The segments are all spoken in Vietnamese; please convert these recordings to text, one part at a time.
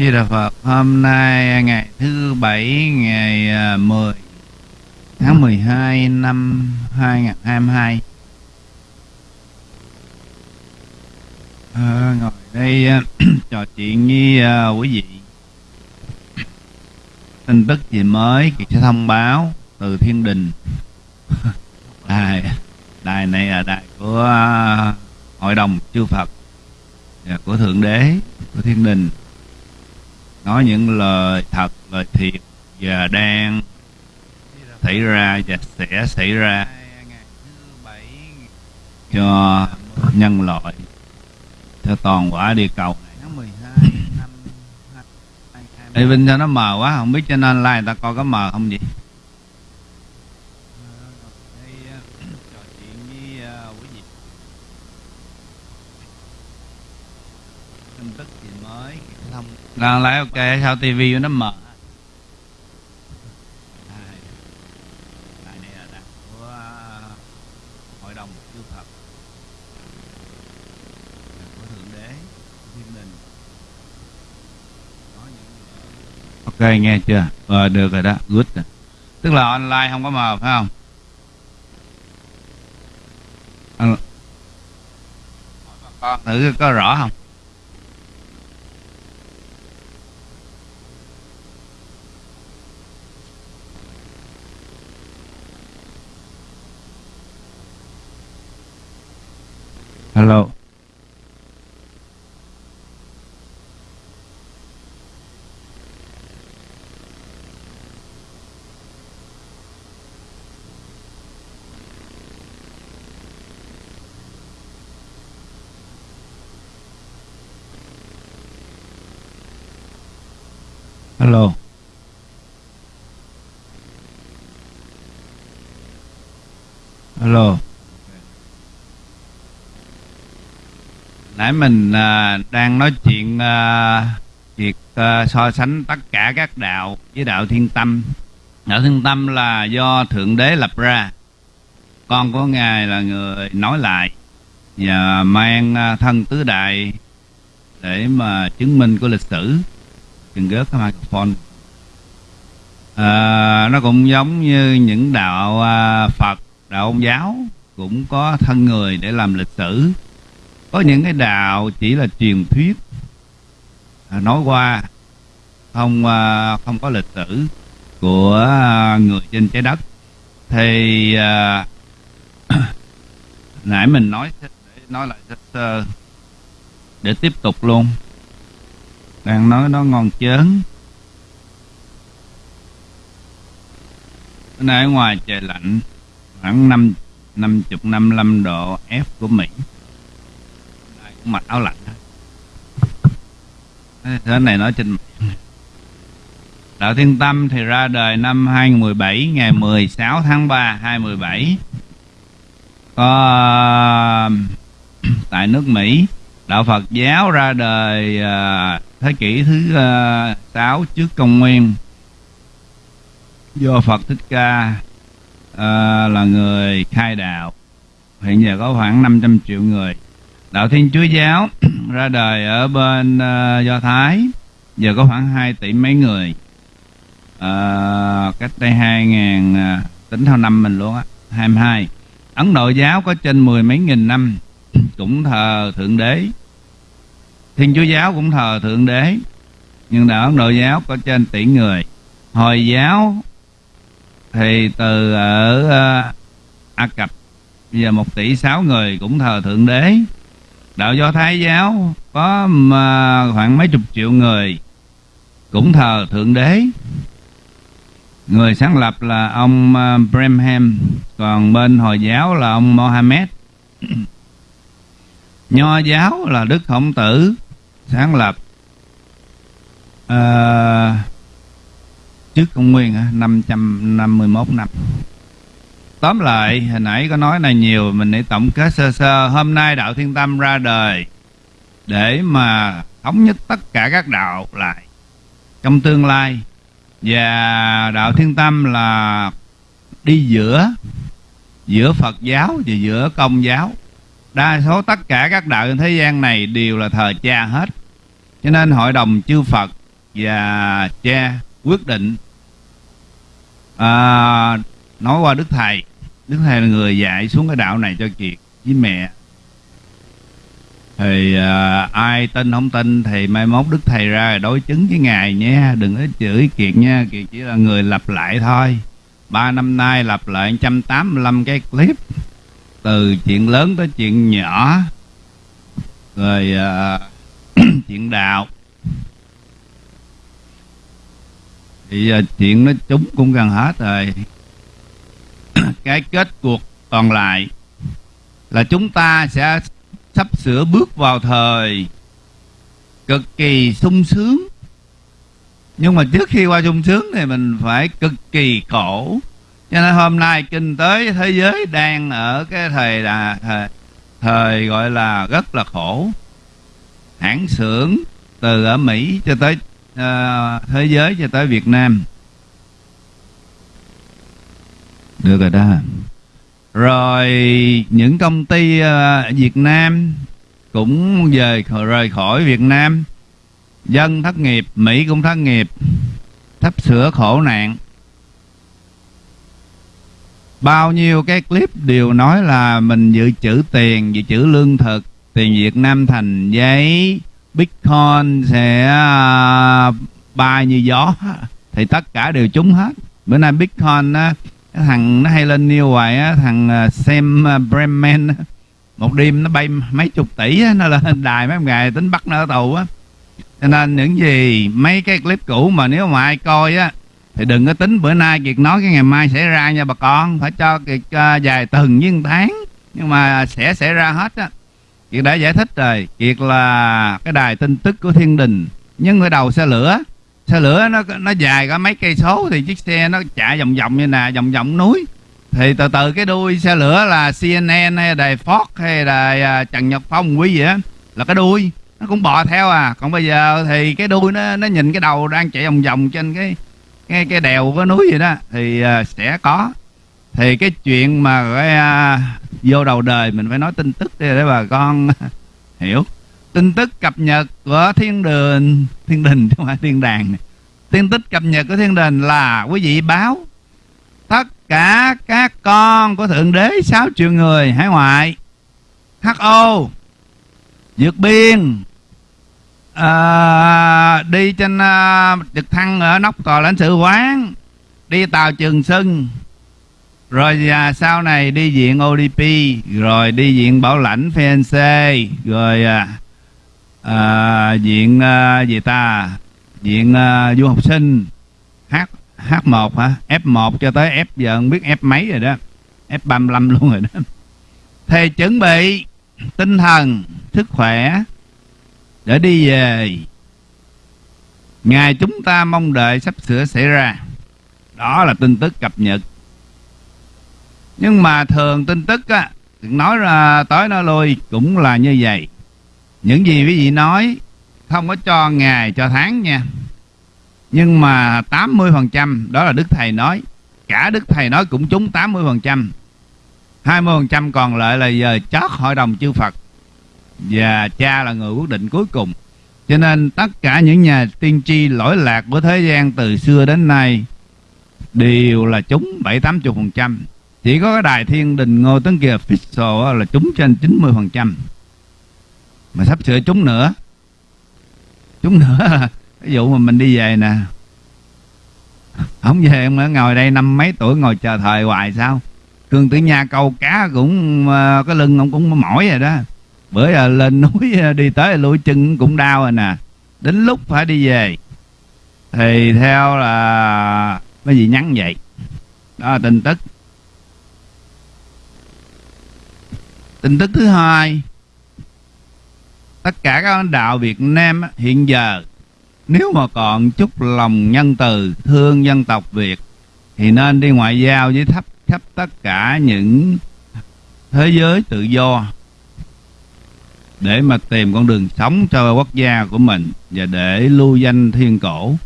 Di Đà Phật hôm nay ngày thứ bảy ngày à, 10 tháng 12 năm 2022 à, ờ, ngồi đây à, trò chuyện với uh, quý vị. Tin tức gì mới thì sẽ thông báo từ thiên đình. Đài đài này là đài của uh, hội đồng chư Phật và của thượng đế của thiên đình nói những lời thật, lời thiệt và đang xảy ra và sẽ xảy ra cho nhân loại. Cho toàn quả địa cầu Ê, Vinh cho nó mờ quá, không biết trên online người ta coi có mờ không vậy trò chuyện với à, quý vị tin tức gì mới thông đang lái ok sao tivi nó mờ Đây. Đây này là đài của à, hội đồng chư Phật của thượng đế thiên đình nó những- ok nghe chưa? Ờ, được rồi đó good rồi. tức là online không có mờ phải không? Con ờ, thử có rõ không? Hello. Hello nãy mình à, đang nói chuyện à, việc à, so sánh tất cả các đạo với đạo thiên tâm. Đạo thiên tâm là do thượng đế lập ra. Con của ngài là người nói lại và mang à, thân tứ đại để mà chứng minh của lịch sử. Đừng gớt cái microphone. À, nó cũng giống như những đạo à, Phật đạo ông giáo cũng có thân người để làm lịch sử có những cái đạo chỉ là truyền thuyết. À, nói qua không à, không có lịch sử của à, người trên trái đất. Thì à, nãy mình nói nói lại sơ sơ à, để tiếp tục luôn. Đang nói nó ngon chớn. Bữa nay ngoài trời lạnh khoảng năm năm chục năm năm độ F của Mỹ mặc áo lạnh hết. này nói trên. Đạo Thiên Tâm thì ra đời năm 2017 ngày 16 tháng 3 2017 có ờ, tại nước Mỹ đạo Phật giáo ra đời à, thế kỷ thứ ờ, à, 6 trước công nguyên do Phật Thích Ca à, là người khai đạo hiện giờ có khoảng 500 triệu người đạo Thiên Chúa giáo ra đời ở bên uh, Do Thái. Giờ có khoảng 2 tỷ mấy người. Uh, cách đây 2000 uh, ờ, tính theo năm mình luôn á 22 Ấn Độ giáo có trên mười mấy nghìn năm cũng thờ thượng đế. Thiên Chúa giáo cũng thờ thượng đế nhưng đạo Ấn Độ giáo có trên tỷ người. Hồi giáo thì từ ở uh, Ai Cập giờ một tỷ sáu người cũng thờ thượng đế đạo do thái giáo có mà, khoảng mấy chục triệu người. Cũng thờ thượng đế. Người sáng lập là ông à, uh, Braham còn bên hồi giáo là ông Mohammed. Nho giáo là đức khổng tử sáng lập à, trước công nguyên hả? 551 năm tóm lại hồi nãy có nói này nhiều mình để tổng kết sơ sơ. Hôm nay đạo thiên tâm ra đời để mà thống nhất tất cả các đạo lại trong tương lai. Và đạo thiên tâm là đi giữa giữa phật giáo và giữa công giáo. Đa số tất cả các đạo trên thế gian này đều là thờ cha hết. Cho nên hội đồng chư phật và cha quyết định à, nói qua đức thầy đức thầy là người dạy xuống cái đạo này cho kiệt với mẹ. Thì à, ai tin không tin thì mai mốt đức thầy ra đối chứng với ngài nhé. Đừng có chửi kiệt nha kiệt chỉ là người lặp lại thôi. Ba năm nay lặp lại 185 cái clip từ chuyện lớn tới chuyện nhỏ. Rồi à, chuyện đạo. Thì à, chuyện nó chúng cũng gần hết rồi. cái kết cuộc còn lại là chúng ta sẽ sắp sửa bước vào thời cực kỳ sung sướng. Nhưng mà trước khi qua sung sướng thì mình phải cực kỳ khổ. Cho nên hôm nay kinh tế thế giới đang ở cái thời là thời, thời gọi là rất là khổ. Hãng xưởng từ ở mỹ cho tới uh, thế giới cho tới việt nam được rồi đó. Rồi những công ty ờ, Việt Nam cũng về rời khỏi Việt Nam. Dân thất nghiệp Mỹ cũng thất nghiệp. Thấp sửa khổ nạn. Bao nhiêu cái clip đều nói là mình dự trữ tiền dự trữ lương thực tiền Việt Nam thành giấy Bitcoin sẽ ờ, bay như gió. Thì tất cả đều trúng hết. Bữa nay Bitcoin uh, thằng nó hay lên new hoài á thằng xem Sam à, Bremen một đêm nó bay mấy chục tỷ á, nó lên đài mấy ngày tính bắt nó ở tù á. Cho nên những gì mấy cái clip cũ mà nếu mà ai coi á thì đừng có tính bữa nay kiệt nói cái ngày mai sẽ ra nha bà con. Phải cho kiệt uh, tuần với tháng nhưng mà sẽ xảy ra hết á. Kiệt đã giải thích rồi kiệt là cái đài tin tức của thiên đình nhưng cái đầu xe lửa xe lửa nó nó dài có mấy cây số thì chiếc xe nó chạy vòng vòng như nè vòng vòng núi. Thì từ từ cái đuôi xe lửa là CNN hay đài Fox hay đài à, Trần Nhật Phong quý gì á là cái đuôi. Nó cũng bò theo à. Còn bây giờ thì cái đuôi nó nó nhìn cái đầu đang chạy vòng vòng trên cái cái cái đèo cái núi vậy đó thì uh, sẽ có. Thì cái chuyện mà cái uh, à, vô đầu đời mình phải nói tin tức để bà con hiểu tin tức cập nhật của thiên đường thiên đình chứ không phải thiên đàng này. tin tức cập nhật của thiên đình là quý vị báo tất cả các con của thượng đế 6 triệu người hải ngoại ho vượt biên à, đi trên à, trực thăng ở nóc tòa lãnh sự quán đi tàu trường sưng rồi à, sau này đi viện ODP rồi đi viện bảo lãnh FNC rồi à, à, viện à, gì ta? Viện à, du học sinh. H H1 hả? F1 cho tới F giờ không biết F mấy rồi đó. F35 luôn rồi đó. Thì chuẩn bị tinh thần sức khỏe để đi về. Ngày chúng ta mong đợi sắp sửa xảy ra. Đó là tin tức cập nhật. Nhưng mà thường tin tức á nói ra tới nó lui cũng là như vậy những gì quý vị nói không có cho ngày, cho tháng nha. Nhưng mà 80% đó là Đức Thầy nói. Cả Đức Thầy nói cũng trúng 80% 20% còn lại là giờ chót hội đồng chư Phật. Và cha là người quyết định cuối cùng. Cho nên tất cả những nhà tiên tri lỗi lạc của thế gian từ xưa đến nay đều là trúng bảy tám chục phần trăm. Chỉ có cái đài thiên đình ngô tấn kiệt official là trúng trên 90 phần trăm mà sắp sửa trúng nữa. Trúng nữa. Ví dụ mà mình đi về nè. Không về mà ngồi đây năm mấy tuổi ngồi chờ thời hoài sao? Cương tử nha câu cá cũng ờ, cái lưng ông cũng mỏi rồi đó. Bữa giờ lên núi ờ, đi tới lũi chân cũng đau rồi nè. Đến lúc phải đi về. Thì theo là cái gì nhắn vậy? Đó là tin tức. Tin tức thứ hai tất cả các lãnh đạo Việt Nam hiện giờ, nếu mà còn chút lòng nhân từ, thương dân tộc Việt, thì nên đi ngoại giao với thấp khắp tất cả những thế giới tự do để mà tìm con đường sống cho quốc gia của mình và để lưu danh thiên cổ.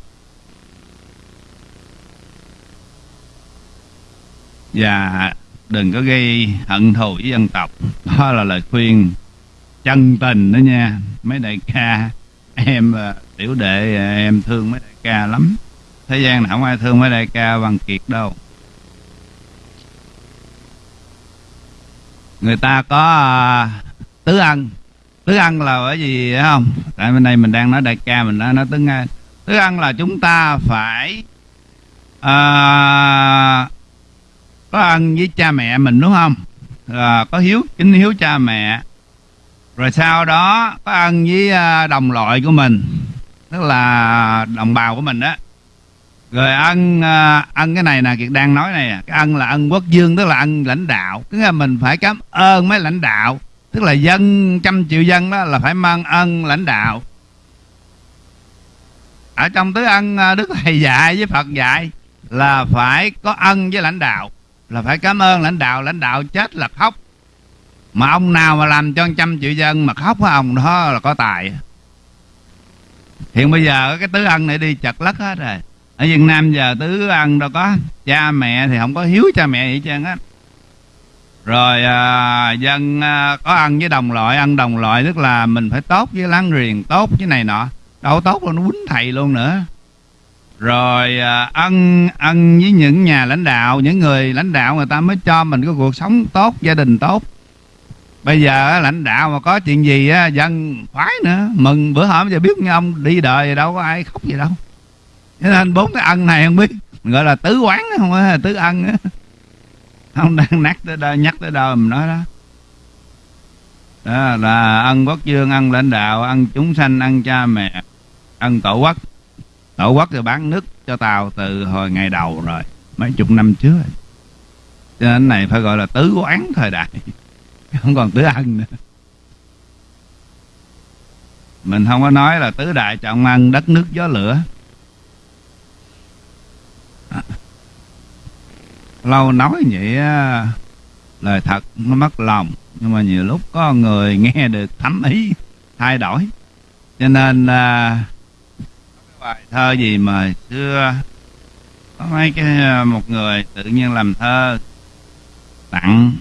Và đừng có gây hận thù với dân tộc. Đó là lời khuyên chân tình đó nha. Mấy đại ca em à, tiểu đệ à, em thương mấy đại ca lắm. Thế gian nào không ai thương mấy đại ca bằng kiệt đâu. Người ta có à, tứ ân. Tứ ân là bởi vì phải không? Tại bên đây mình đang nói đại ca mình đang nói tứ ân. Tứ ân là chúng ta phải à, có ân với cha mẹ mình đúng không? À, có hiếu kính hiếu cha mẹ rồi sau đó, có ân với à, đồng loại của mình, tức là đồng bào của mình đó. Rồi ân ăn à, ân cái này nè, kiệt đang nói này, cái ân là ân quốc dương, tức là ân lãnh đạo. Tức là mình phải cảm ơn mấy lãnh đạo, tức là dân, trăm triệu dân đó, là phải mang ân lãnh đạo. Ở trong tứ ân à, đức thầy dạy với phật dạy là phải có ân với lãnh đạo, là phải cảm ơn lãnh đạo. Lãnh đạo chết là khóc mà ông nào mà làm cho trăm triệu dân mà khóc với ông đó là có tài. Hiện bây giờ cái tứ ân này đi chật lất hết rồi. Ở Việt Nam giờ tứ ân đâu có. Cha mẹ thì không có hiếu cha mẹ gì trơn á. Rồi à, dân à, có ăn với đồng loại ăn đồng loại tức là mình phải tốt với láng giềng tốt với này nọ. Đâu tốt là nó quýnh thầy luôn nữa. Rồi à, ăn với những nhà lãnh đạo những người lãnh đạo người ta mới cho mình có cuộc sống tốt gia đình tốt bây giờ lãnh đạo mà có chuyện gì á, dân khoái nữa. Mừng bữa hôm giờ biết như ông đi đời đâu có ai khóc gì đâu. Cho nên bốn cái ân này không biết, gọi là tứ quán không á tứ ân á. Không đang nhắc tới đâu nhắc tới đâu mình nói đó. Đó là ân quốc dương, ân lãnh đạo, ân chúng sanh, ân cha mẹ, ân tổ quốc. Tổ quốc thì bán nước cho tàu từ hồi ngày đầu rồi, mấy chục năm trước rồi. cho nên này phải gọi là tứ quán thời đại. không còn tứ ân nữa. Mình không có nói là tứ đại trọng ăn đất nước gió lửa. Lâu nói vậy lời thật nó mất lòng nhưng mà nhiều lúc có người nghe được thấm ý thay đổi. Cho nên à, bài thơ gì mà xưa có mấy cái à, một người tự nhiên làm thơ tặng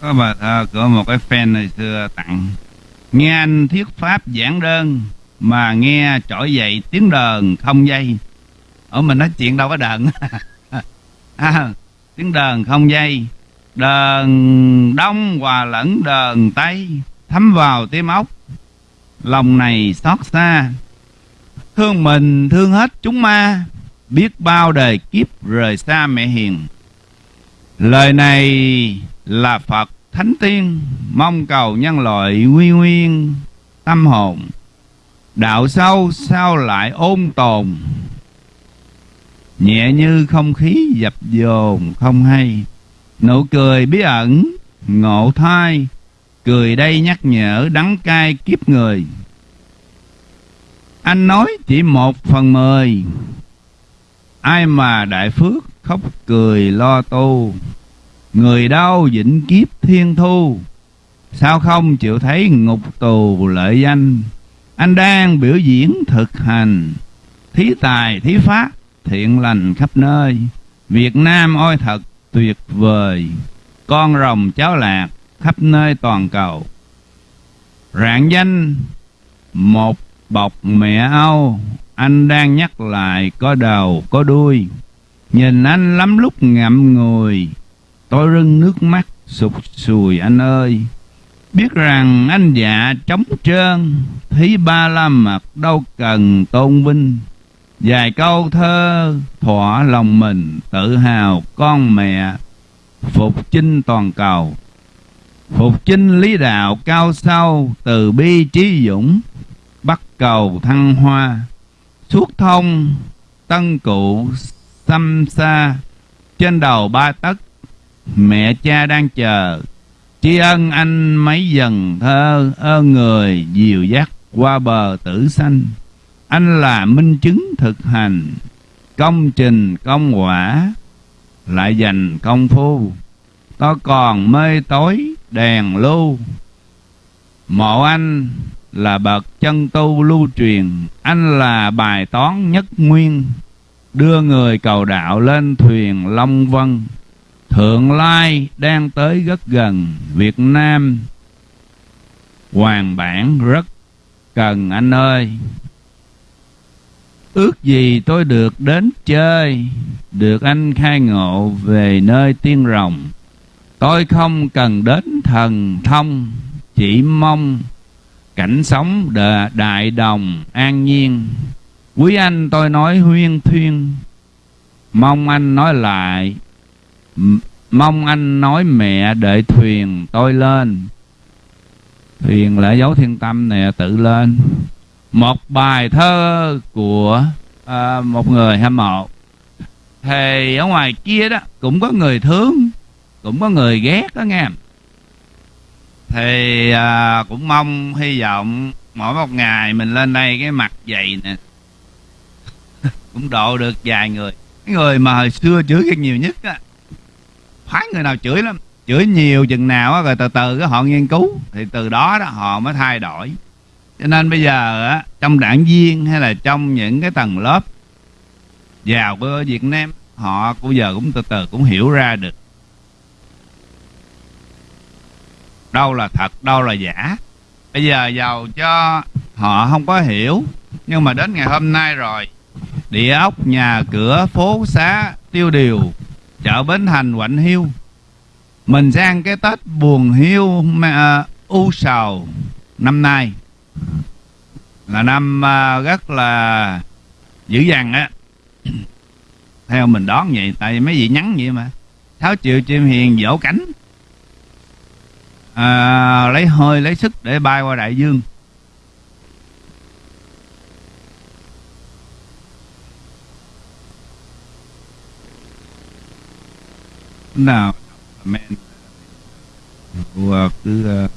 có bài thơ của một cái fan này xưa tặng. Nghe anh thuyết pháp giảng đơn, mà nghe trỗi dậy tiếng đờn không dây ở mình nói chuyện đâu có đờn. À, tiếng đờn không dây. Đờn đông hòa lẫn đờn tây thấm vào tim ốc. Lòng này xót xa. Thương mình thương hết chúng ma biết bao đời kiếp rời xa mẹ hiền. Lời này là phật thánh tiên mong cầu nhân loại quy nguyên tâm hồn. Đạo sâu sao lại ôn tồn? Nhẹ như không khí dập dồn không hay. Nụ cười bí ẩn, ngộ thai. Cười đây nhắc nhở đắng cay kiếp người. Anh nói chỉ một phần mười. Ai mà đại phước khóc cười lo tu. Người đau vĩnh kiếp thiên thu. Sao không chịu thấy ngục tù lợi danh? Anh đang biểu diễn thực hành. Thí tài, thí pháp thiện lành khắp nơi. Việt Nam ôi thật, tuyệt vời. Con rồng cháo lạc khắp nơi toàn cầu. Rạng danh, một bọc mẹ Âu, Anh đang nhắc lại có đầu, có đuôi. Nhìn anh lắm lúc ngậm ngùi, Tôi rưng nước mắt, sụt sùi anh ơi. Biết rằng anh dạ trống trơn, Thí ba la mặt đâu cần tôn vinh. Vài câu thơ thỏa lòng mình, tự hào con mẹ. Phục chinh toàn cầu. Phục chinh lý đạo cao sâu từ bi trí dũng, Bắt cầu thăng hoa. Suốt thông, tân cụ xăm xa. Trên đầu ba tấc, Mẹ cha đang chờ. Tri ân anh mấy dần thơ ơn người, dìu dắt qua bờ tử sanh anh là minh chứng thực hành. Công trình, công quả lại dành công phu. Tôi còn mê tối, đèn lưu. Mộ anh là bậc chân tu lưu truyền. Anh là bài toán nhất nguyên. Đưa người cầu đạo lên thuyền long vân. Thượng lai đang tới rất gần việt nam. Hoàng bản rất cần anh ơi ước gì tôi được đến chơi được anh khai ngộ về nơi tiên rồng. Tôi không cần đến thần thông chỉ mong cảnh sống đà, đại đồng an nhiên. Quý anh tôi nói huyên thuyên mong anh nói lại mong anh nói mẹ đợi thuyền tôi lên. Thuyền là dấu thiên tâm nè tự lên một bài thơ của à, một người hâm mộ. Thì ở ngoài kia đó cũng có người thương cũng có người ghét đó nghe. Thì à, cũng mong hy vọng mỗi một ngày mình lên đây cái mặt dày nè. Cũng độ được vài người. Cái người mà hồi xưa chửi cái nhiều nhất á. Phái người nào chửi lắm. Chửi nhiều chừng nào á rồi từ từ cái họ nghiên cứu. Thì từ đó đó họ mới thay đổi cho nên bây giờ á trong đảng viên hay là trong những cái tầng lớp giàu của Việt Nam họ cũng giờ cũng từ từ cũng hiểu ra được đâu là thật đâu là giả. Bây giờ giàu cho họ không có hiểu nhưng mà đến ngày hôm nay rồi địa ốc nhà cửa phố xá tiêu điều chợ bến thành quạnh hiu mình sang cái tết buồn hiu mà, uh, u sầu năm nay là năm à, rất là dữ dằn á. Theo mình đón vậy tại vì mấy vị nhắn vậy mà. Sáu triệu chim hiền dỗ cánh. À, lấy hơi lấy sức để bay qua đại dương. Nào men cứ uh,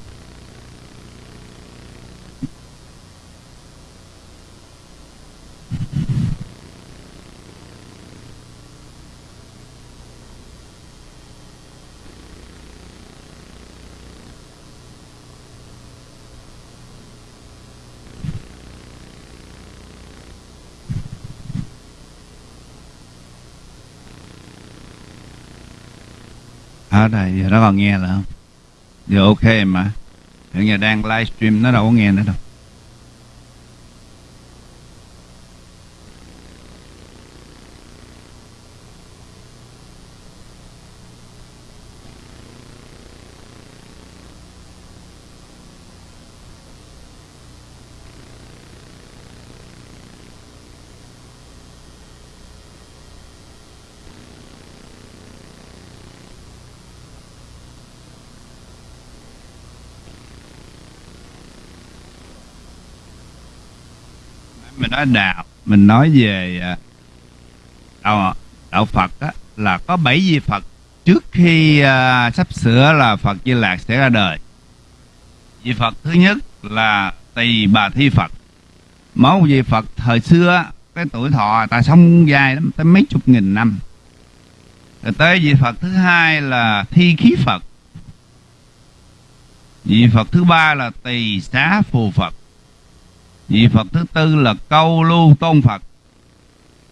đây giờ nó còn nghe là không? Giờ ok mà. Hiện giờ đang livestream, nó đâu có nghe nữa đâu mình nói đạo. Mình nói về à, đạo đạo Phật á, là có bảy vị Phật. Trước khi uh, sắp sửa là Phật Di Lạc sẽ ra đời. Vị Phật thứ nhất là tỳ bà thi Phật. Máu vị Phật thời xưa cái tuổi thọ ta sống dài lắm tới mấy chục nghìn năm. Rồi tới vị Phật thứ hai là thi khí Phật. Vị Phật thứ ba là tỳ xá phù Phật vị Phật thứ tư là câu lưu tôn Phật.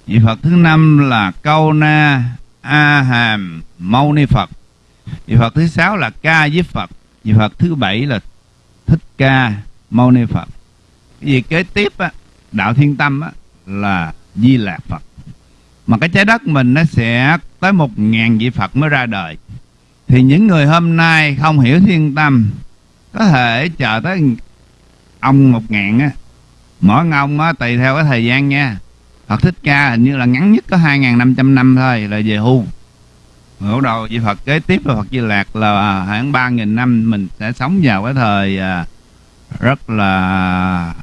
Vị Phật thứ năm là câu na a hàm mâu ni Phật. Vị Phật thứ sáu là ca diếp Phật. Vị Phật thứ bảy là thích ca mâu ni Phật. Cái gì kế tiếp á, đạo thiên tâm á, là di lạc Phật. Mà cái trái đất mình nó sẽ tới một ngàn vị Phật mới ra đời. Thì những người hôm nay không hiểu thiên tâm có thể chờ tới ông một ngàn á mỗi ông á tùy theo cái thời gian nha. Phật Thích Ca hình như là ngắn nhất có 2.500 năm thôi là về hưu. Rồi đầu vị Phật kế tiếp là Phật Di Lạc là à, khoảng 3.000 năm mình sẽ sống vào cái thời à, rất là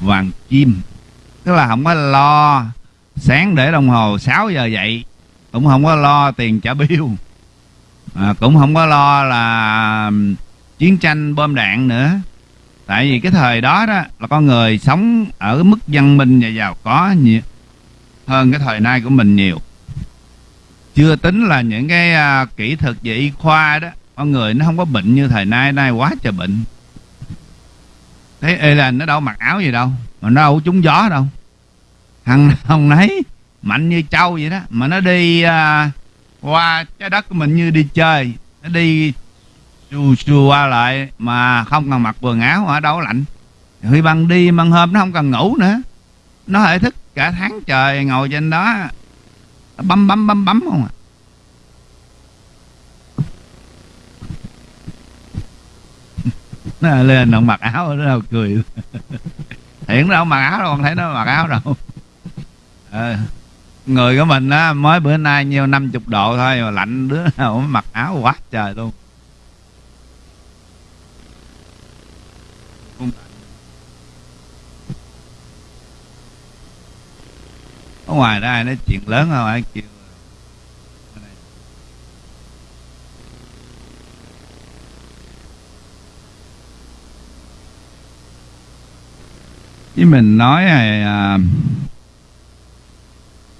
vàng chim. Tức là không có lo sáng để đồng hồ 6 giờ dậy cũng không có lo tiền trả bill. À, cũng không có lo là chiến tranh bom đạn nữa tại vì cái thời đó đó là con người sống ở mức văn minh và giàu có nhiều hơn cái thời nay của mình nhiều. Chưa tính là những cái uh, kỹ thuật về y khoa đó con người nó không có bệnh như thời nay nay quá trời bệnh. Thấy ê là nó đâu mặc áo gì đâu mà nó đâu trúng gió đâu. Thằng nào nấy mạnh như trâu vậy đó mà nó đi uh, qua trái đất của mình như đi chơi nó đi chua chua qua lại mà không cần mặc quần áo ở đâu lạnh. Khi ban đi ban hôm nó không cần ngủ nữa. Nó hệ thức cả tháng trời ngồi trên đó bấm bấm bấm bấm không à. Nó lên nó mặc áo nó đâu cười. Hiện đâu mặc áo đâu không thấy nó mặc áo đâu. À, người của mình á mới bữa nay nhiêu năm chục độ thôi mà lạnh đứa nào mặc áo quá trời luôn. Ở ngoài đó ai nói chuyện lớn không? Ai kêu? Chứ mình nói à, à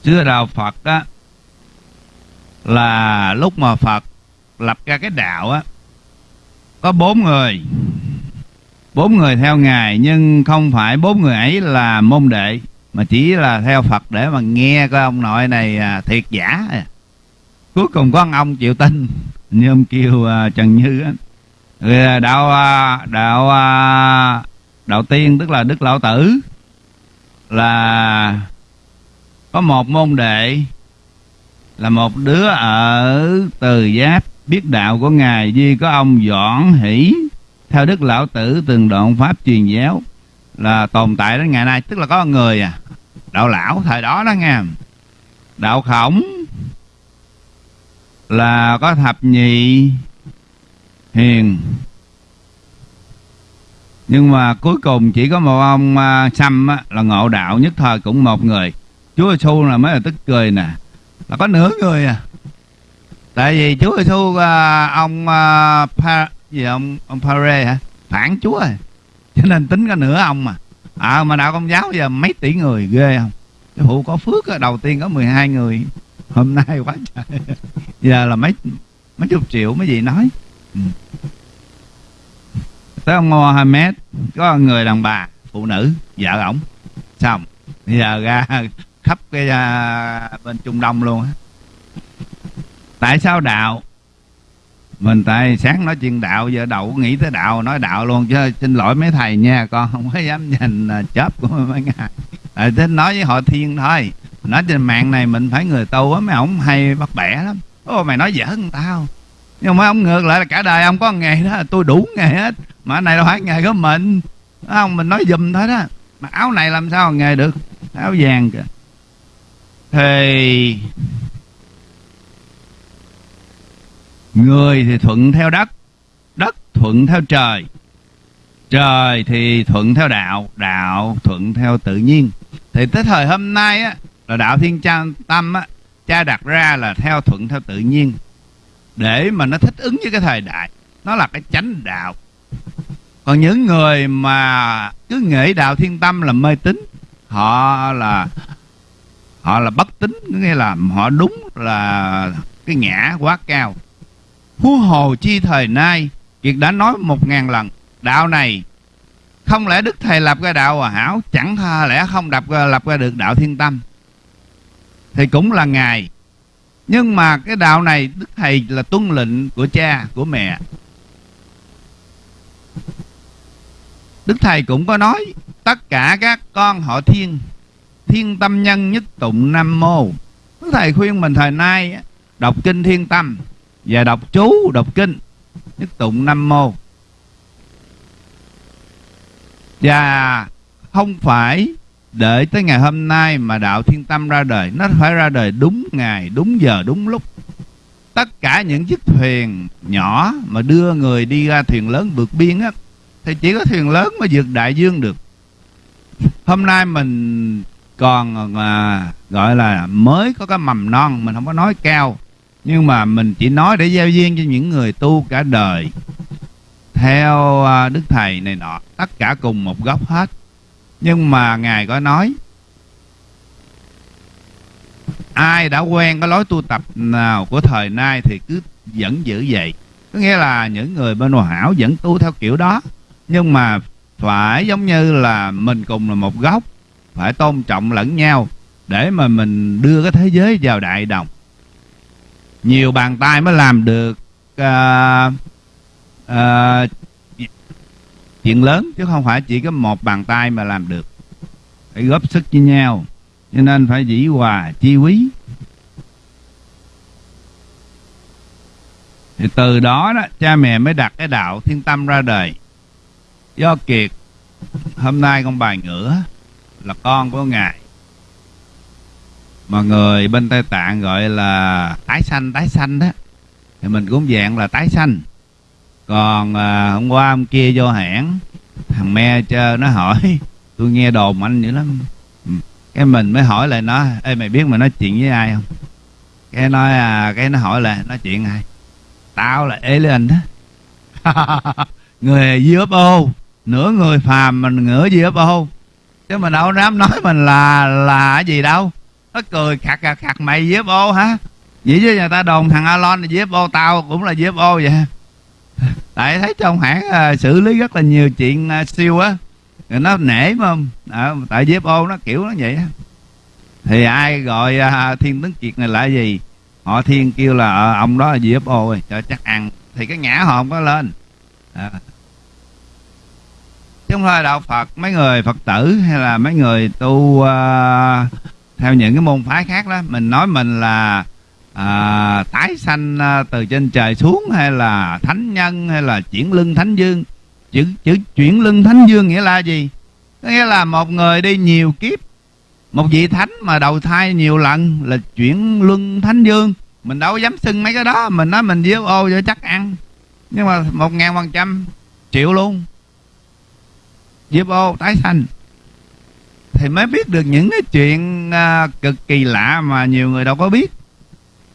xưa đạo Phật á là lúc mà Phật lập ra cái đạo á có bốn người. Bốn người theo ngài nhưng không phải bốn người ấy là môn đệ mà chỉ là theo Phật để mà nghe coi ông nội này à, thiệt giả. Cuối cùng có ông chịu tin như ông kêu à, Trần Như á. Rồi à, đạo à, đạo à, đạo tiên tức là Đức Lão Tử là có một môn đệ là một đứa ở từ giáp biết đạo của ngài duy có ông doãn hỷ theo đức lão tử từng đoạn pháp truyền giáo là tồn tại đến ngày nay tức là có người à đạo lão thời đó đó nghe. Đạo khổng là có thập nhị hiền. Nhưng mà cuối cùng chỉ có một ông uh, á, là ngộ đạo nhất thời cũng một người. Chúa giêsu là mới là tức cười nè là có nửa người à. Tại vì chúa giêsu uh, à, ông uh, pa, gì ông ông pare hả? Phản chúa à cho nên tính có nửa ông mà. À mà đạo công giáo giờ mấy tỷ người ghê không? Cái vụ có phước đầu tiên có 12 người hôm nay quá trời. Giờ là mấy mấy chục triệu mấy gì nói. Ừ. tới ông Mohammed có người đàn bà phụ nữ vợ ổng. Xong giờ ra khắp cái uh, bên Trung Đông luôn á. Tại sao đạo mình tại sáng nói chuyện đạo giờ đầu nghĩ tới đạo nói đạo luôn chứ xin lỗi mấy thầy nha con không có dám nhìn à, chớp của mấy ngài. À, thế nói với họ thiên thôi. Nói trên mạng này mình phải người tu á mấy ổng hay bắt bẻ lắm. Ô mày nói dở hơn tao. Nhưng mà ông ngược lại là cả đời ông có nghề đó tôi đủ nghề hết. Mà này đâu phải nghề của mình. Không? Mình nói dùm thôi đó. Mà áo này làm sao nghề được? Áo vàng kìa. Thì người thì thuận theo đất đất thuận theo trời. Trời thì thuận theo đạo đạo thuận theo tự nhiên. Thì tới thời hôm nay á, là đạo thiên cha tâm á, cha đặt ra là theo thuận theo tự nhiên. Để mà nó thích ứng với cái thời đại, nó là cái chánh đạo. Còn những người mà cứ nghĩ đạo thiên tâm là mê tín, họ là họ là bất tín nghĩa là họ đúng là cái ngã quá cao huống hồ chi thời nay kiệt đã nói một ngàn lần, đạo này, không lẽ đức thầy lập ra đạo hòa hảo? Chẳng tha lẽ không đập ờ, lập ra được đạo thiên tâm. Thì cũng là ngài. Nhưng mà cái đạo này, đức thầy là tuân lệnh của cha, của mẹ. Đức thầy cũng có nói, tất cả các con họ thiên thiên tâm nhân nhất tụng nam mô. Đức thầy khuyên mình thời nay đọc kinh thiên tâm và đọc chú đọc kinh. Nhất tụng nam mô. Và không phải đợi tới ngày hôm nay mà đạo thiên tâm ra đời. Nó phải ra đời đúng ngày đúng giờ đúng lúc. Tất cả những chiếc thuyền nhỏ mà đưa người đi ra thuyền lớn vượt biên á thì chỉ có thuyền lớn mới vượt đại dương được. Hôm nay mình còn à, gọi là mới có cái mầm non mình không có nói cao nhưng mà mình chỉ nói để giao duyên cho những người tu cả đời, theo à, đức thầy này nọ, tất cả cùng một góc hết. Nhưng mà ngài có nói, ai đã quen cái lối tu tập nào của thời nay thì cứ vẫn giữ vậy. Có nghĩa là những người bên hòa hảo vẫn tu theo kiểu đó, nhưng mà phải giống như là mình cùng là một góc phải tôn trọng lẫn nhau để mà mình đưa cái thế giới vào đại đồng nhiều bàn tay mới làm được uh, uh, chuyện lớn chứ không phải chỉ có một bàn tay mà làm được. Phải góp sức với nhau cho nên phải dĩ hòa chi quý. Thì từ đó đó cha mẹ mới đặt cái đạo thiên tâm ra đời. Do kiệt hôm nay con bài ngửa là con của ngài mà người bên tây tạng gọi là tái sanh tái sanh đó. Thì mình cũng dạng là tái sanh. Còn à, hôm qua hôm kia vô hãng thằng me chơ nó hỏi tôi nghe đồn anh dữ lắm. Ừ. cái mình mới hỏi lại nó ê mày biết mày nói chuyện với ai không? Cái nói à cái nó hỏi là nói chuyện ai tao là alien đó. Người UFO nửa người phàm mình nửa UFO chứ mình đâu dám nói mình là là gì đâu nó cười khạc khạc khạc mày UFO hả? Vậy chứ người ta đồn thằng Alon là ô tao cũng là UFO vậy. Tại thấy trong hãng à, xử lý rất là nhiều chuyện à, siêu á. Rồi nó nể mà à, tại ô nó kiểu nó vậy á. Thì ai gọi à, thiên tấn kiệt này là gì? Họ thiên kêu là à, ông đó là UFO rồi cho chắc ăn. Thì cái ngã họ không có lên. À. chứ không đạo Phật mấy người Phật tử hay là mấy người tu uh, theo những cái môn phái khác đó mình nói mình là à, tái sanh à, từ trên trời xuống hay là thánh nhân hay là chuyển lưng thánh dương? Chữ chữ chuyển lưng thánh dương nghĩa là gì? Nghĩa là một người đi nhiều kiếp một vị thánh mà đầu thai nhiều lần là chuyển luân thánh dương. Mình đâu dám xưng mấy cái đó mình nói mình diêu ô cho chắc ăn. Nhưng mà một ngàn phần trăm triệu luôn. Diêu ô tái sanh thì mới biết được những cái chuyện à, cực kỳ lạ mà nhiều người đâu có biết.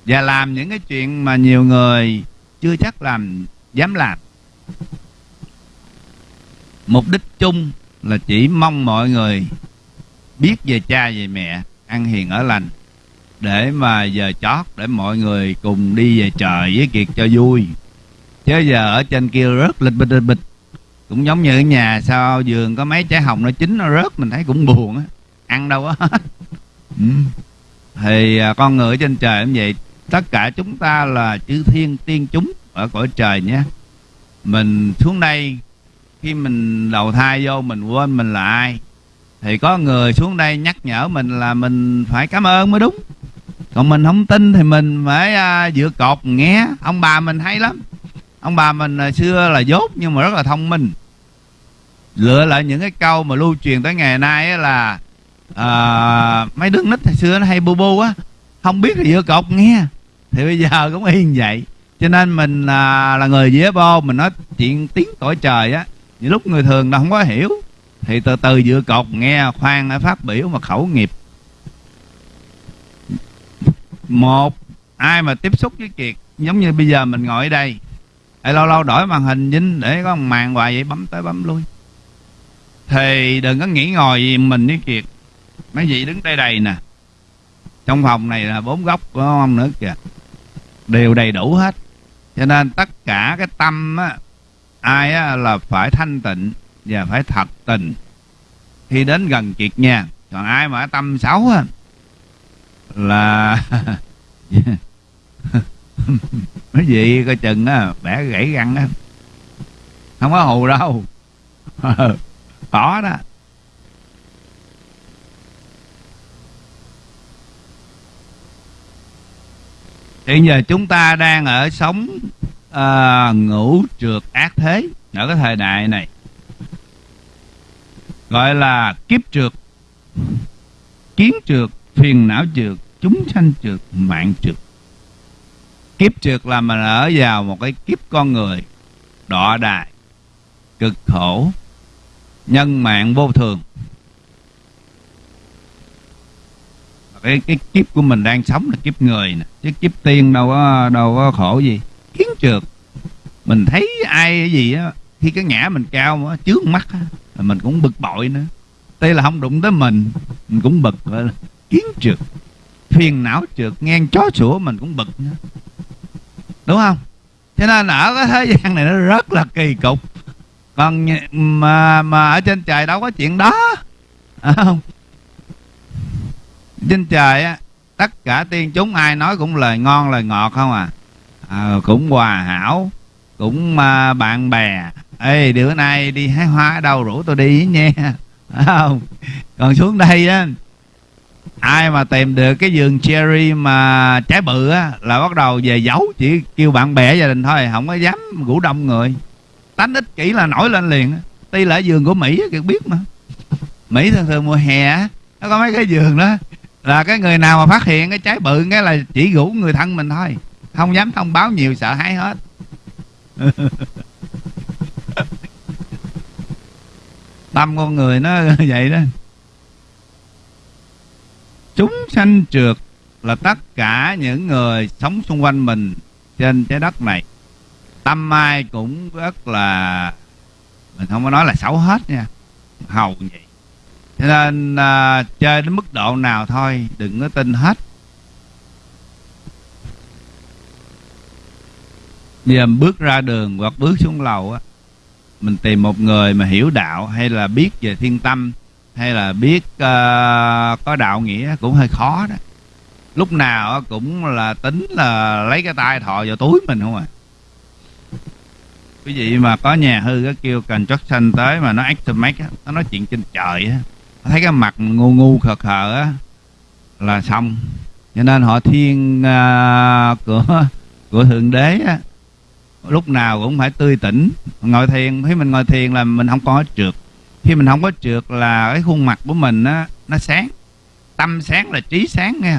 Và làm những cái chuyện mà nhiều người chưa chắc làm dám làm. Mục đích chung là chỉ mong mọi người biết về cha về mẹ ăn hiền ở lành để mà giờ chót để mọi người cùng đi về trời với kiệt cho vui. Chứ giờ ở trên kia rất lịch bịch lịch bịch cũng giống như ở nhà sao giường có mấy trái hồng nó chín nó rớt mình thấy cũng buồn á. Ăn đâu á. Ừ. thì à, con người trên trời cũng vậy. Tất cả chúng ta là chư thiên tiên chúng ở cõi trời nhé. Mình xuống đây khi mình đầu thai vô mình quên mình là ai. Thì có người xuống đây nhắc nhở mình là mình phải cảm ơn mới đúng. Còn mình không tin thì mình phải uh, dựa cột nghe. Ông bà mình hay lắm. Ông bà mình uh, xưa là dốt nhưng mà rất là thông minh lựa lại những cái câu mà lưu truyền tới ngày nay là à, mấy đứa nít hồi xưa nó hay bu bu á không biết thì giữa cột nghe. Thì bây giờ cũng y như vậy. Cho nên mình à, là người dễ bô mình nói chuyện tiếng cõi trời á những lúc người thường nó không có hiểu. Thì từ từ dựa cột nghe khoan phát biểu mà khẩu nghiệp. Một ai mà tiếp xúc với kiệt giống như bây giờ mình ngồi ở đây hay lâu lâu đổi màn hình dính để có màn hoài vậy bấm tới bấm lui thì đừng có nghĩ ngồi gì mình với kiệt. Mấy vị đứng đây đầy nè. Trong phòng này là bốn góc của ông nữa kìa. Đều đầy đủ hết. Cho nên tất cả cái tâm á, ai á, là phải thanh tịnh và phải thật tình. Khi đến gần kiệt nha còn ai mà tâm xấu á, là mấy vị coi chừng á bẻ gãy răng á. Không có hù đâu. có đó. Hiện giờ chúng ta đang ở sống à, ngũ trượt ác thế ở cái thời đại này. Gọi là kiếp trượt kiến trượt phiền não trượt chúng sanh trượt mạng trượt. Kiếp trượt là mình ở vào một cái kiếp con người đọa đài cực khổ nhân mạng vô thường. Cái cái kiếp của mình đang sống là kiếp người nè chứ kiếp tiên đâu có đâu có khổ gì. Kiến trượt mình thấy ai cái gì á, khi cái ngã mình cao mà trước mắt á mình cũng bực bội nữa. Đây là không đụng tới mình mình cũng bực, gọi là kiến trượt phiền não trượt, ngang chó sủa mình cũng bực nữa. Đúng không? Cho nên ở cái thế gian này nó rất là kỳ cục còn mà mà ở trên trời đâu có chuyện đó. À, không. Trên trời á tất cả tiên chúng ai nói cũng lời ngon lời ngọt không à, à cũng hòa hảo cũng uh, bạn bè. Ê bữa nay đi hái hoa ở đâu rủ tôi đi nha. Không? Còn xuống đây á ai mà tìm được cái vườn cherry mà trái bự á là bắt đầu về giấu chỉ kêu bạn bè gia đình thôi không có dám ngủ đông người tánh ích kỷ là nổi lên liền tuy là giường của mỹ kiệt biết mà. Mỹ thường thường mùa hè nó có mấy cái giường đó, là cái người nào mà phát hiện cái trái bự, cái là chỉ rủ người thân mình thôi. Không dám thông báo nhiều, sợ hãi hết. Tâm con người nó vậy đó. Chúng sanh trượt là tất cả những người sống xung quanh mình trên trái đất này tâm ai cũng rất là mình không có nói là xấu hết nha hầu vậy. Cho nên à, chơi đến mức độ nào thôi đừng có tin hết. Giờ bước ra đường hoặc bước xuống lầu á mình tìm một người mà hiểu đạo hay là biết về thiên tâm hay là biết uh, có đạo nghĩa cũng hơi khó đó. Lúc nào cũng là tính là lấy cái tay thọ vào túi mình không à quý vị mà có nhà hư cái kêu cần construction tới mà nó estimate á nó nói chuyện trên trời á. Thấy cái mặt ngu ngu khờ khờ á là xong. Cho nên họ thiên uh, của của thượng đế á lúc nào cũng phải tươi tỉnh ngồi thiền. Khi mình ngồi thiền là mình không có trượt. Khi mình không có trượt là cái khuôn mặt của mình á nó sáng. Tâm sáng là trí sáng nghe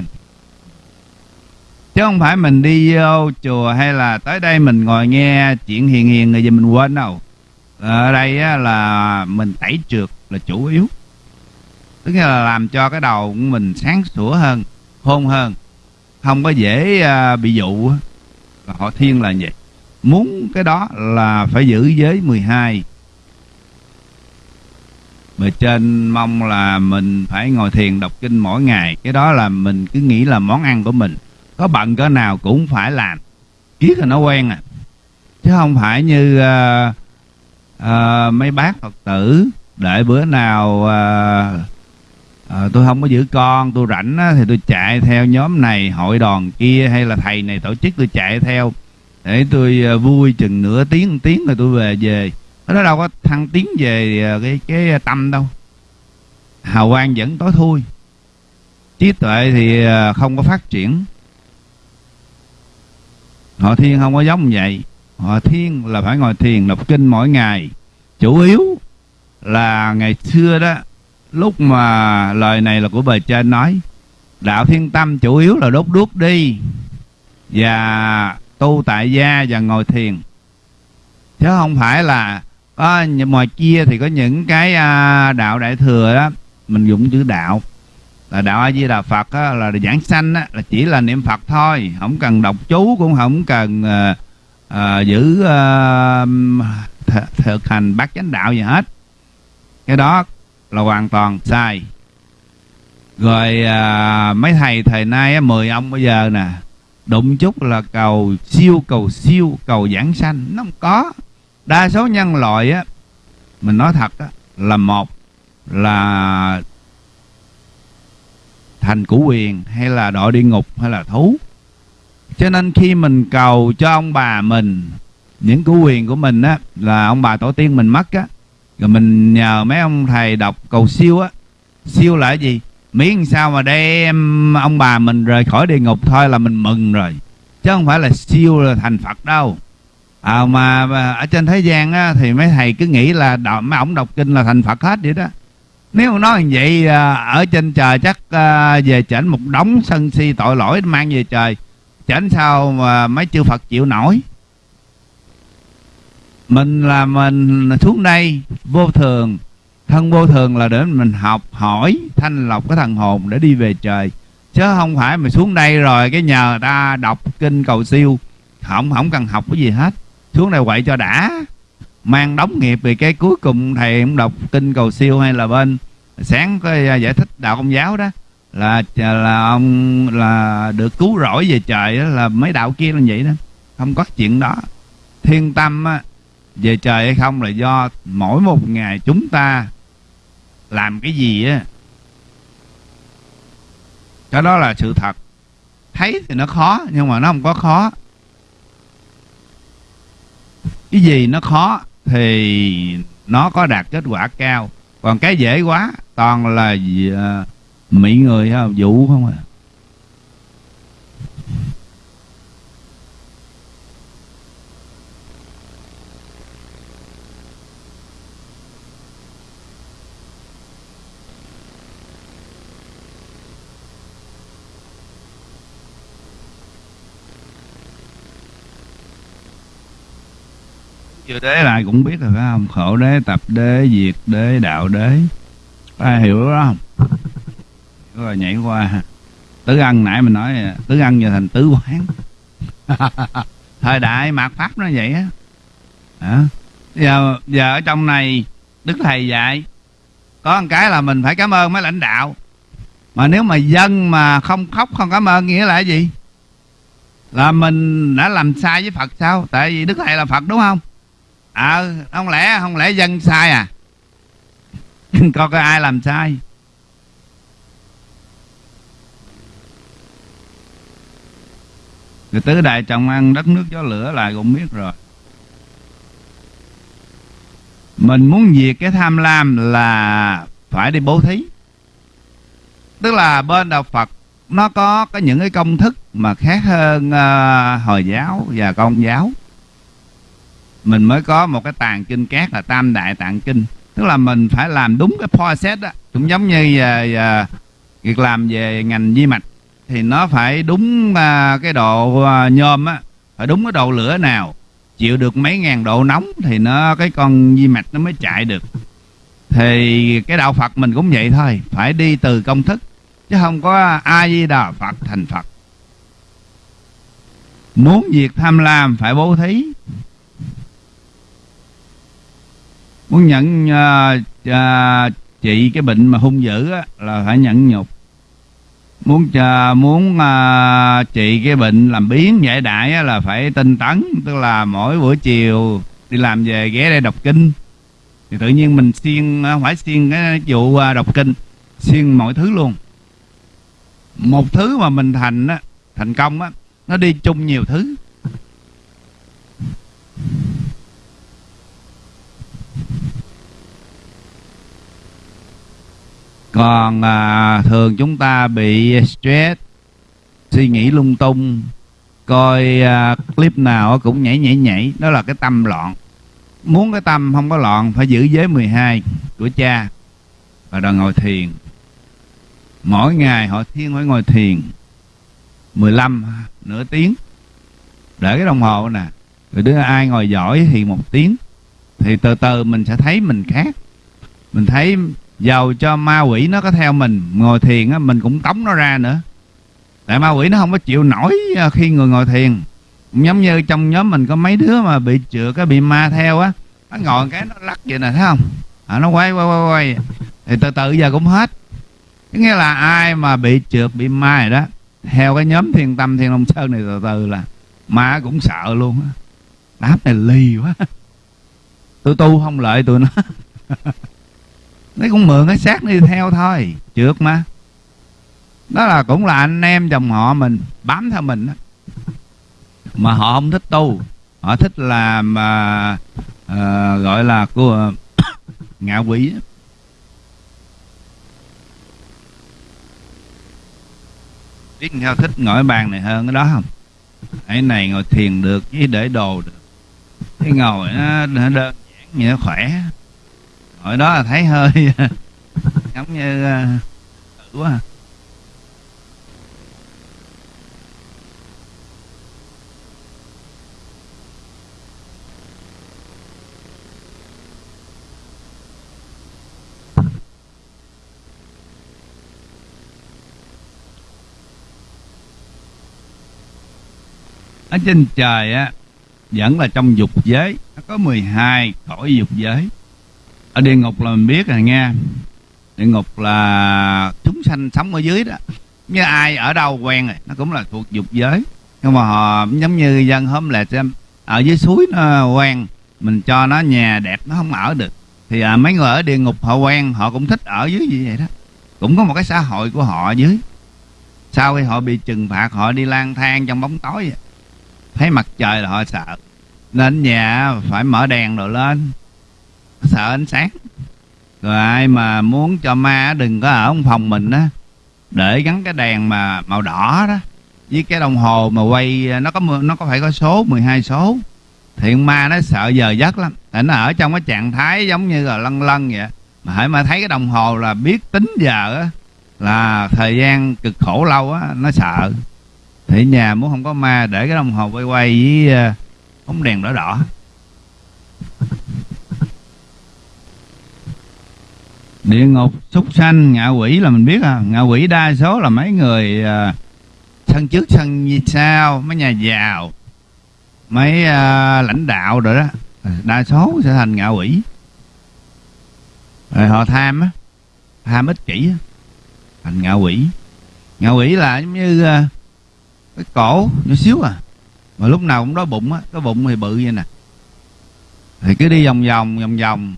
chứ không phải mình đi vô chùa hay là tới đây mình ngồi nghe chuyện hiền hiền rồi giờ mình quên đâu. Ở đây á, là mình tẩy trượt là chủ yếu. Tức là làm cho cái đầu của mình sáng sủa hơn khôn hơn. Không có dễ uh, bị dụ họ thiên là vậy. Muốn cái đó là phải giữ giới 12 mà trên mong là mình phải ngồi thiền đọc kinh mỗi ngày. Cái đó là mình cứ nghĩ là món ăn của mình có bận cỡ nào cũng phải làm. Kiết là nó quen à. Chứ không phải như uh, uh, mấy bác phật tử đợi bữa nào uh, uh, tôi không có giữ con tôi rảnh á, thì tôi chạy theo nhóm này hội đoàn kia hay là thầy này tổ chức tôi chạy theo để tôi uh, vui chừng nửa tiếng một tiếng rồi tôi về về. Nó đâu có thăng tiến về cái cái tâm đâu. Hào quang vẫn tối thui. Trí tuệ thì không có phát triển họ thiên không có giống vậy. Họ thiên là phải ngồi thiền đọc kinh mỗi ngày. Chủ yếu là ngày xưa đó lúc mà lời này là của bề trên nói đạo thiên tâm chủ yếu là đốt đuốc đi và tu tại gia và ngồi thiền. Chứ không phải là có ngoài kia thì có những cái à, đạo đại thừa đó mình dùng chữ đạo là đạo a di đà phật á, là giảng sanh á, là chỉ là niệm phật thôi. Không cần đọc chú cũng không cần à, à, giữ à, th thực hành bát chánh đạo gì hết. Cái đó là hoàn toàn sai. Rồi à, mấy thầy thời nay á, 10 ông bây giờ nè đụng chút là cầu siêu cầu siêu cầu giảng sanh. Nó không có. Đa số nhân loại á mình nói thật á là một là thành củ quyền hay là đội địa ngục hay là thú. Cho nên khi mình cầu cho ông bà mình những củ quyền của mình á là ông bà tổ tiên mình mất á rồi mình nhờ mấy ông thầy đọc cầu siêu á. Siêu là cái gì? Miễn sao mà đem ông bà mình rời khỏi địa ngục thôi là mình mừng rồi chứ không phải là siêu là thành phật đâu. À, mà ở trên thế gian á, thì mấy thầy cứ nghĩ là đọc, mấy ông đọc kinh là thành phật hết vậy đó nếu nói như vậy à, ở trên trời chắc à, về chảnh một đống sân si tội lỗi mang về trời. Chảnh sao mà mấy chư Phật chịu nổi? Mình là mình, xuống đây, vô thường. Thân vô thường là để mình học hỏi thanh lọc cái thần hồn để đi về trời. Chứ không phải mà xuống đây rồi cái nhờ ta đọc kinh cầu siêu. Không không cần học cái gì hết. Xuống đây quậy cho đã mang đóng nghiệp vì cái cuối cùng thầy cũng đọc kinh cầu siêu hay là bên. Sáng có à, giải thích đạo công giáo đó. Là à, là ông là được cứu rỗi về trời đó, là mấy đạo kia là vậy đó. Không có chuyện đó. Thiên tâm á, về trời hay không là do mỗi một ngày chúng ta làm cái gì á. Cái đó là sự thật. Thấy thì nó khó nhưng mà nó không có khó. Cái gì nó khó? Thì nó có đạt kết quả cao. Còn cái dễ quá toàn là uh, mỹ người không vũ không à? Chưa đế lại cũng biết rồi phải không? Khổ đế tập đế diệt đế đạo đế. Ai hiểu đó không? Rồi nhảy qua. Tứ ân nãy mình nói tứ ân giờ thành tứ quán. Thời đại mạt pháp nó vậy á. À. giờ giờ ở trong này đức thầy dạy có một cái là mình phải cảm ơn mấy lãnh đạo. Mà nếu mà dân mà không khóc không cảm ơn nghĩa là gì? Là mình đã làm sai với phật sao? Tại vì đức thầy là phật đúng không ờ à, không lẽ không lẽ dân sai à? Coi coi ai làm sai? Người tứ đại trồng ăn đất nước gió lửa lại cũng biết rồi. Mình muốn diệt cái tham lam là phải đi bố thí. Tức là bên đạo Phật nó có có những cái công thức mà khác hơn uh, Hồi giáo và Công giáo mình mới có một cái tàng kinh cát là tam đại tạng kinh. Tức là mình phải làm đúng cái process đó. Cũng giống như uh, uh, việc làm về ngành di mạch thì nó phải đúng uh, cái độ uh, nhôm á phải đúng cái độ lửa nào. Chịu được mấy ngàn độ nóng thì nó cái con di mạch nó mới chạy được. Thì cái đạo Phật mình cũng vậy thôi phải đi từ công thức chứ không có ai di đà Phật thành Phật. Muốn diệt tham lam phải bố thí muốn nhận à, à, uh, uh, trị cái bệnh mà hung dữ á, là phải nhẫn nhục. Muốn uh, muốn uh, trị cái bệnh làm biến giải đại á, là phải tinh tấn tức là mỗi buổi chiều đi làm về ghé đây đọc kinh. Thì tự nhiên mình xuyên uh, phải xuyên cái vụ uh, đọc kinh xuyên mọi thứ luôn. Một thứ mà mình thành á thành công á nó đi chung nhiều thứ. Còn à, thường chúng ta bị stress suy nghĩ lung tung coi à, clip nào cũng nhảy nhảy nhảy. Đó là cái tâm loạn. Muốn cái tâm không có loạn phải giữ giới 12 của cha và đòi ngồi thiền. Mỗi ngày họ thiên phải ngồi thiền 15 nửa tiếng. Để cái đồng hồ nè rồi đứa ai ngồi giỏi thì một tiếng. Thì từ từ mình sẽ thấy mình khác. Mình thấy dầu cho ma quỷ nó có theo mình ngồi thiền á mình cũng tống nó ra nữa. Tại ma quỷ nó không có chịu nổi à, khi người ngồi thiền. Giống như trong nhóm mình có mấy đứa mà bị chữa cái bị ma theo á nó ngồi cái nó lắc vậy nè thấy không? À, nó quay quay quay quay. Thì từ từ giờ cũng hết. Nghĩa là ai mà bị trượt bị ma rồi đó theo cái nhóm thiên tâm thiên long sơn này từ từ là ma cũng sợ luôn á. Đáp này lì quá. Tôi tu không lợi tụi nó. nó cũng mượn cái xác đi theo thôi. Trượt mà. Đó là cũng là anh em dòng họ mình bám theo mình đó. mà họ không thích tu. Họ thích làm uh, uh, gọi là của ngạ quỷ biết theo thích ngồi bàn này hơn cái đó không? Cái này ngồi thiền được với để đồ được. Cái ngồi nó, nó đơn giản như nó khỏe hồi đó là thấy hơi giống như uh, quá à. ở trên trời á vẫn là trong dục giới. Nó có 12 cõi dục giới ở địa ngục là mình biết rồi nghe. Địa ngục là chúng sanh sống ở dưới đó. Như ai ở đâu quen rồi nó cũng là thuộc dục giới. Nhưng mà họ giống như dân hôm là xem ở dưới suối nó quen mình cho nó nhà đẹp nó không ở được. Thì à, mấy người ở địa ngục họ quen họ cũng thích ở dưới như vậy đó. Cũng có một cái xã hội của họ ở dưới. Sau khi họ bị trừng phạt họ đi lang thang trong bóng tối. Vậy. thấy mặt trời là họ sợ. Nên nhà phải mở đèn rồi lên sợ ánh sáng. Rồi ai mà muốn cho ma đừng có ở trong phòng mình á, để gắn cái đèn mà màu đỏ đó, với cái đồng hồ mà quay, nó có nó có phải có số 12 số. Thì ma nó sợ giờ giấc lắm. Tại nó ở trong cái trạng thái giống như là lân lân vậy mà hãy mà thấy cái đồng hồ là biết tính giờ á, là thời gian cực khổ lâu á, nó sợ. Thì nhà muốn không có ma để cái đồng hồ quay quay với ờ, bóng đèn đỏ đỏ. Địa ngục súc sanh ngạ quỷ là mình biết à. Ngạ quỷ đa số là mấy người uh, sân trước sân sao mấy nhà giàu mấy uh, lãnh đạo rồi đó. Ừ, đa số sẽ thành ngạ quỷ. Rồi họ tham á tham ích kỷ á thành ngạ quỷ. Ngạ quỷ là giống như uh, cái cổ nhỏ xíu à. Mà lúc nào cũng đói bụng á cái bụng thì bự vậy nè. Thì cứ đi vòng vòng vòng vòng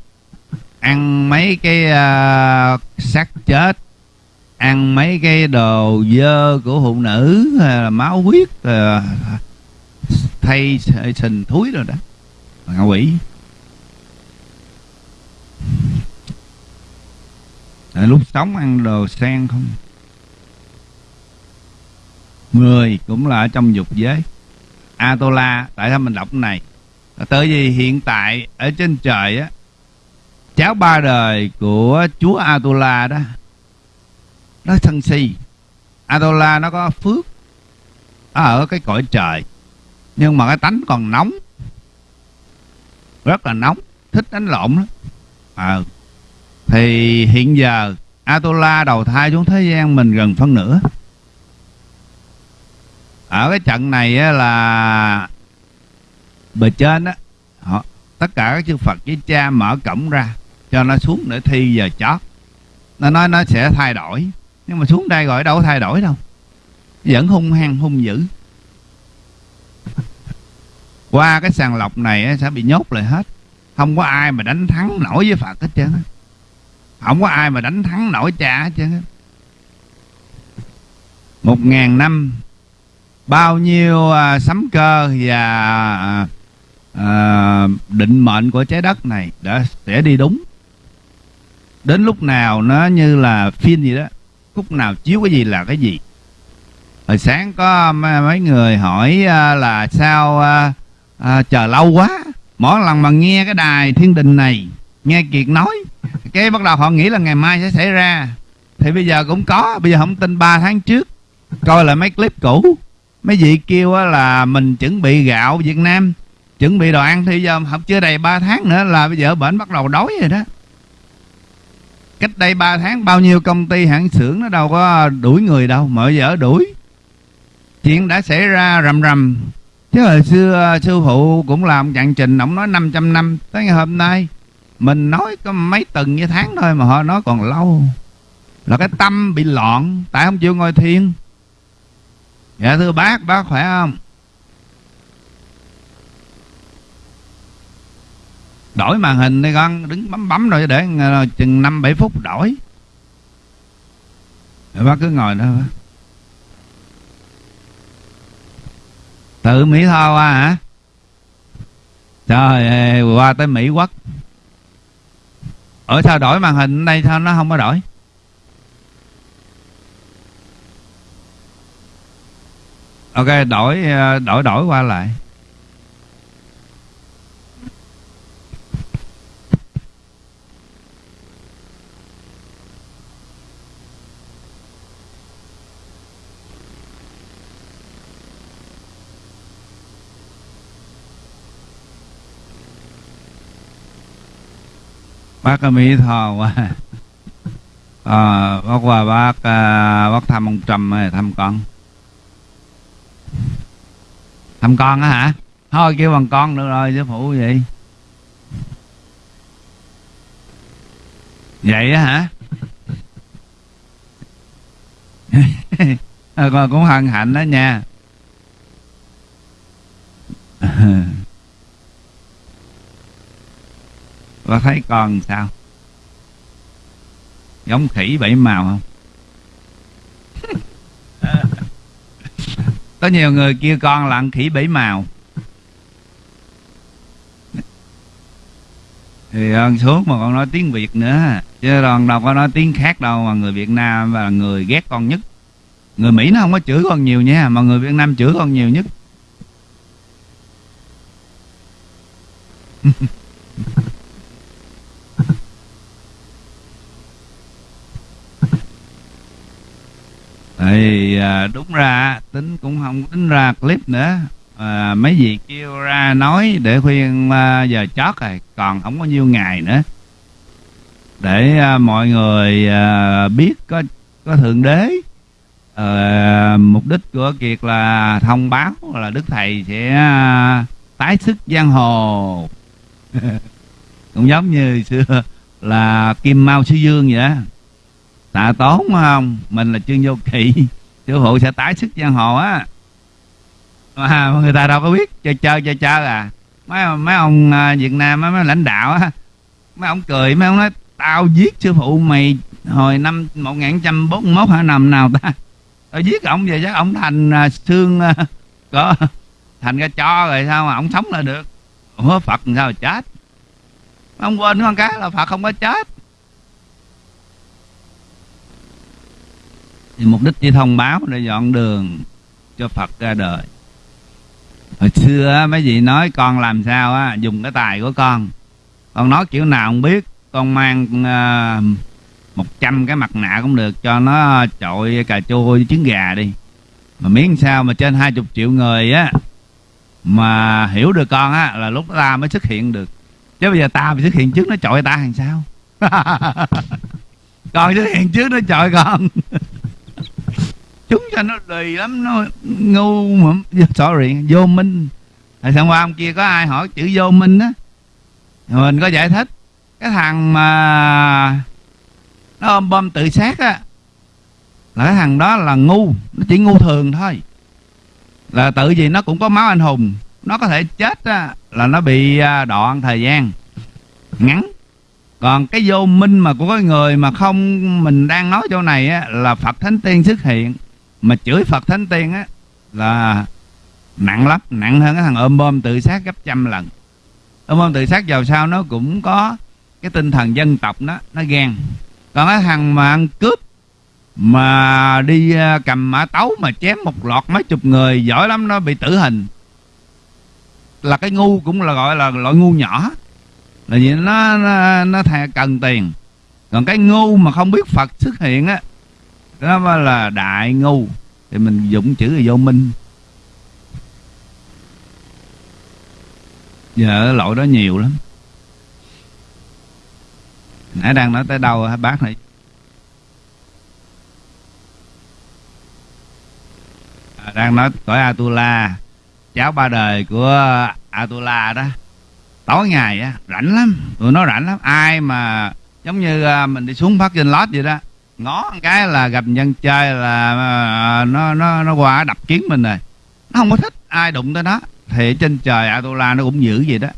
ăn mấy cái uh, xác chết ăn mấy cái đồ dơ của phụ nữ là máu huyết uh, thay sình thúi rồi đó. Ngạ quỷ. À, lúc sống ăn đồ sen không? Người cũng là ở trong dục giới. Atola Tại sao mình đọc cái này? Tới vì hiện tại Ở trên trời á Cháu ba đời của chúa Atula đó Nó thân si. Atula nó có phước Ở cái cõi trời Nhưng mà cái tánh còn nóng Rất là nóng Thích đánh lộn đó à, thì hiện giờ Atula đầu thai xuống thế gian mình gần phân nửa. Ở cái trận này á, là bề trên á họ tất cả các chư Phật với cha mở cổng ra cho nó xuống để thi giờ chót. Nó nói nó sẽ thay đổi nhưng mà xuống đây gọi đâu có thay đổi đâu. Vẫn hung hăng hung dữ. Qua cái sàng lọc này sẽ bị nhốt lại hết. Không có ai mà đánh thắng nổi với Phật hết trơn không có ai mà đánh thắng nổi cha hết trơn một ngàn năm bao nhiêu à, sấm cơ và à, à, định mệnh của trái đất này đã sẽ đi đúng đến lúc nào nó như là phim gì đó lúc nào chiếu cái gì là cái gì. Hồi sáng có mấy người hỏi à, là sao à, à, chờ lâu quá mỗi lần mà nghe cái đài thiên đình này nghe kiệt nói cái bắt đầu họ nghĩ là ngày mai sẽ xảy ra. Thì bây giờ cũng có bây giờ không tin 3 tháng trước coi lại mấy clip cũ. Mấy vị kêu là mình chuẩn bị gạo Việt Nam chuẩn bị đồ ăn thì giờ học chưa đầy 3 tháng nữa là bây giờ bệnh bắt đầu đói rồi đó cách đây 3 tháng, bao nhiêu công ty hãng xưởng nó đâu có đuổi người đâu, mở dở giờ đuổi. Chuyện đã xảy ra rầm rầm. Chứ hồi xưa à, sư phụ cũng làm chặn trình, ông nói 500 năm. Tới ngày hôm nay, mình nói có mấy tuần như tháng thôi mà họ nói còn lâu. Là cái tâm bị loạn, tại không chịu ngồi thiền. Dạ thưa bác bác khỏe không? Đổi màn hình đi con đứng bấm bấm rồi để ờ, chừng năm bảy phút đổi. Rồi bác cứ ngồi đó. Tự mỹ tho qua hả? Trời ơi, qua tới mỹ quốc. Ở sao đổi màn hình đây sao nó không có đổi? Ok đổi ờ, đổi đổi qua lại. Bác mỹ tho qua à, ờ, bác qua bác à, bác thăm ông trầm thăm con? Thăm con á hả? Thôi kêu bằng con được rồi sư phụ vậy vậy á hả? Ờ, con cũng hân hạnh đó nha. có thấy con sao? Giống khỉ bảy màu không? Có nhiều người kêu con là khỉ bảy màu. Thì con xuống mà con nói tiếng việt nữa. Chứ còn đâu có nói tiếng khác đâu mà người việt nam là người ghét con nhất. Người mỹ nó không có chửi con nhiều nha mà người việt nam chửi con nhiều nhất thì à, đúng ra tính cũng không tính ra clip nữa. À, mấy vị kêu ra nói để khuyên à, giờ chót rồi còn không có nhiêu ngày nữa. Để à, mọi người à, biết có có thượng đế. À, mục đích của kiệt là thông báo là đức thầy sẽ à, tái sức giang hồ. Cũng giống như xưa là kim mao sư dương vậy đó tạ tốn không? Mình là trương vô kỵ. Sư phụ sẽ tái sức giang hồ á. Mà người ta đâu có biết. Chơi chơi chơi chơi à. Mấy mấy ông à, Việt Nam, mấy mấy lãnh đạo á. Mấy ông cười, mấy ông nói, tao giết sư phụ mày hồi năm một nghìn trăm bốn mốt hả? Năm nào ta? Tao giết ông về chắc ông thành à, xương à, có, thành ra cho rồi sao mà ông sống là được. Ủa, Phật sao mà chết? Ông quên con cái là Phật không có chết. Thì mục đích chỉ thông báo để dọn đường cho Phật ra đời. Hồi xưa mấy vị nói con làm sao á dùng cái tài của con. Con nói kiểu nào không biết con mang à, một uh, trăm cái mặt nạ cũng được cho nó trội cà chua với trứng gà đi. Mà miếng sao mà trên hai chục triệu người á mà hiểu được con á là lúc ta mới xuất hiện được. Chứ bây giờ ta mới xuất hiện trước nó trội ta làm sao? Con xuất hiện trước nó trội con chúng cho nó lì lắm nó ngu mà dạ, sorry vô minh. Hồi sáng qua hôm kia có ai hỏi chữ vô minh á? Mình có giải thích. Cái thằng mà nó ôm bom tự sát á là cái thằng đó là ngu. Nó chỉ ngu thường thôi. Là tự gì nó cũng có máu anh hùng. Nó có thể chết á, là nó bị à, đoạn thời gian ngắn. Còn cái vô minh mà của cái người mà không mình đang nói chỗ này á, là phật thánh tiên xuất hiện mà chửi phật thánh tiên á là nặng lắm nặng hơn cái thằng ôm bom tự sát gấp trăm lần. Ôm bom tự sát vào sau nó cũng có cái tinh thần dân tộc nó nó ghen. Còn cái thằng mà ăn cướp mà đi à, cầm mã tấu mà chém một loạt mấy chục người giỏi lắm nó bị tử hình. Là cái ngu cũng là gọi là loại ngu nhỏ. Là vì nó nó, nó cần tiền. Còn cái ngu mà không biết phật xuất hiện á đó mới là đại ngu. Thì mình dụng chữ là vô minh. Giờ lỗi đó nhiều lắm. Nãy đang nói tới đâu hả bác này? À, đang nói cõi Atula. Cháu ba đời của Atula đó. Tối ngày á rảnh lắm. Tụi nó rảnh lắm. Ai mà giống như à, mình đi xuống phát trên lót vậy đó ngó một cái là gặp dân chơi là ờ, nó nó nó qua đập kiến mình rồi. Nó không có thích ai đụng tới nó. Thì trên trời Atula nó cũng giữ vậy đó.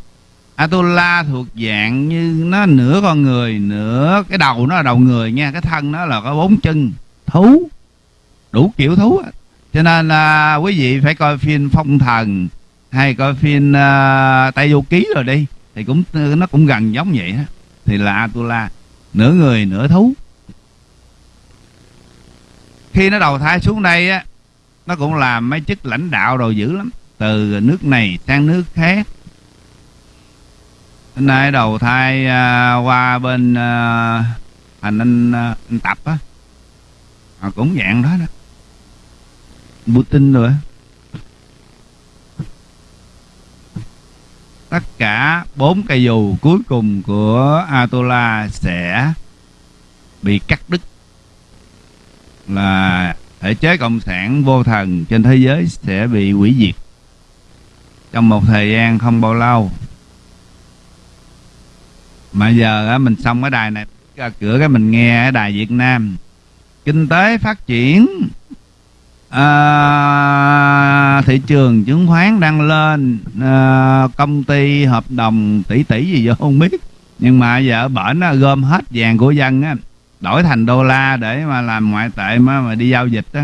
Atula thuộc dạng như nó nửa con người nửa cái đầu nó là đầu người nha. Cái thân nó là có bốn chân thú đủ kiểu thú cho nên là quý vị phải coi phim phong thần hay coi phim uh, tây du ký rồi đi thì cũng nó cũng gần giống vậy đó thì là Atula nửa người nửa thú khi nó đầu thai xuống đây á nó cũng làm mấy chức lãnh đạo đồ dữ lắm. Từ nước này sang nước khác. Hôm nay đầu thai uh, qua bên à, uh, thành anh, uh, anh tập á. À, cũng dạng đó đó. Putin rồi tất cả bốn cây dù cuối cùng của Atola sẽ bị cắt đứt là thể chế cộng sản vô thần trên thế giới sẽ bị hủy diệt. Trong một thời gian không bao lâu. Mà giờ mình xong cái đài này ra cửa cái mình nghe ở đài Việt Nam. Kinh tế phát triển. À, thị trường chứng khoán đang lên. À, công ty hợp đồng tỷ tỷ gì giờ không biết. Nhưng mà giờ bển gom hết vàng của dân á đổi thành đô la để mà làm ngoại tệ mà, mà đi giao dịch đó.